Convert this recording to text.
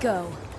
go.